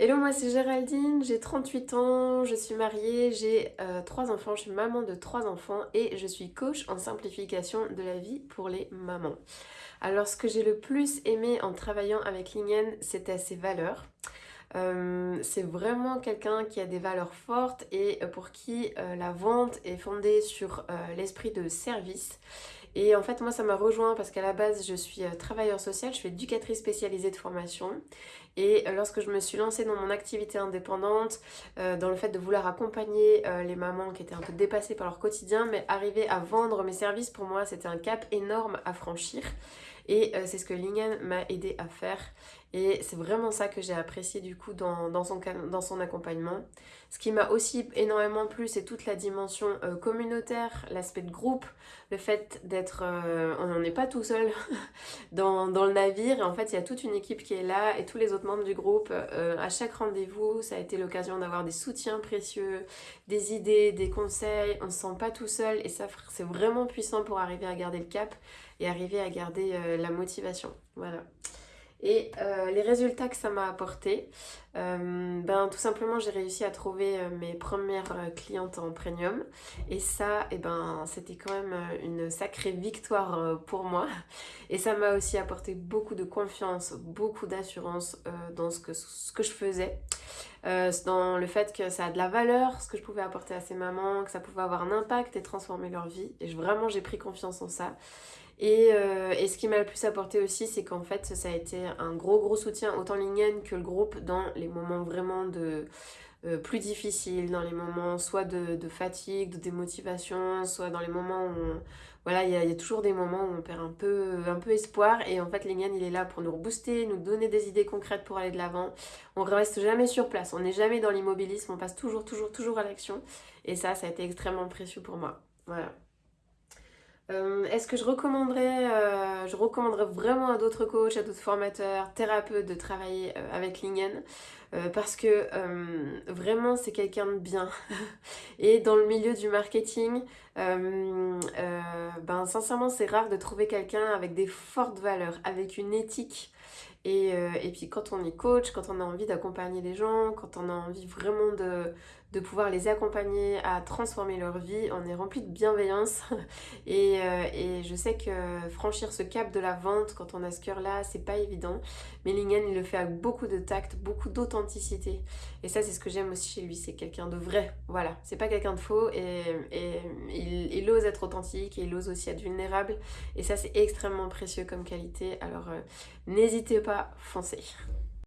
Hello, moi c'est Géraldine, j'ai 38 ans, je suis mariée, j'ai euh, trois enfants, je suis maman de trois enfants et je suis coach en simplification de la vie pour les mamans. Alors ce que j'ai le plus aimé en travaillant avec Lingen, c'était ses valeurs. Euh, c'est vraiment quelqu'un qui a des valeurs fortes et pour qui euh, la vente est fondée sur l'esprit de service et en fait, moi, ça m'a rejoint parce qu'à la base, je suis euh, travailleur social, je suis éducatrice spécialisée de formation. Et euh, lorsque je me suis lancée dans mon activité indépendante, euh, dans le fait de vouloir accompagner les mamans qui étaient un peu dépassées par leur quotidien, mais arriver à vendre mes services, pour moi, c'était un cap énorme à franchir. Et c'est ce que Lingen m'a aidé à faire. Et c'est vraiment ça que j'ai apprécié du coup dans, son, dans son accompagnement. Ce qui m'a aussi énormément plu, c'est toute la dimension communautaire, l'aspect de groupe, le fait d'être... Euh, on n'en est pas tout seul dans, le navire. en fait, il y a toute une équipe qui est là et tous les autres membres du groupe. Euh, à chaque rendez-vous, ça a été l'occasion d'avoir des soutiens précieux, des idées, des conseils. On ne se sent pas tout seul et ça, c'est vraiment puissant pour arriver à garder le cap et arriver à garder la motivation. Voilà. Et euh, les résultats que ça m'a apporté, euh, ben, tout simplement j'ai réussi à trouver euh, mes premières clientes en premium et ça eh ben, c'était quand même une sacrée victoire pour moi et ça m'a aussi apporté beaucoup de confiance, beaucoup d'assurance dans ce que je faisais. Dans le fait que ça a de la valeur, ce que je pouvais apporter à ces mamans, que ça pouvait avoir un impact et transformer leur vie. Et vraiment, j'ai pris confiance en ça. Euh, et, ce qui m'a le plus apporté aussi, c'est qu'en fait, ça a été un gros gros soutien, autant Lingen que le groupe, dans les moments vraiment de euh, plus difficiles, dans les moments soit de, fatigue, de démotivation, soit dans les moments où... voilà, il y, a toujours des moments où on perd un peu, un peu espoir et en fait Lingen il est là pour nous rebooster, nous donner des idées concrètes pour aller de l'avant. On reste jamais sur place, on n'est jamais dans l'immobilisme, on passe toujours, toujours, toujours à l'action et ça, ça a été extrêmement précieux pour moi. Voilà. Euh, est-ce que je recommanderais, euh, je recommanderais vraiment à d'autres coachs, à d'autres formateurs, thérapeutes de travailler euh, avec Lingen parce que vraiment c'est quelqu'un de bien. Et dans le milieu du marketing ben sincèrement c'est rare de trouver quelqu'un avec des fortes valeurs, avec une éthique et, et, puis quand on est coach, quand on a envie d'accompagner les gens, quand on a envie vraiment de, de pouvoir les accompagner à transformer leur vie. On est rempli de bienveillance et, euh, et, je sais que franchir ce cap de la vente quand on a ce cœur-là, c'est pas évident. Mais Lingen, il le fait avec beaucoup de tact, beaucoup d'authenticité. Et ça, c'est ce que j'aime aussi chez lui, c'est quelqu'un de vrai. Voilà, c'est pas quelqu'un de faux et, et il, il, ose être authentique et il ose aussi être vulnérable. Et ça, c'est extrêmement précieux comme qualité. Alors, euh, n'hésitez pas, foncez.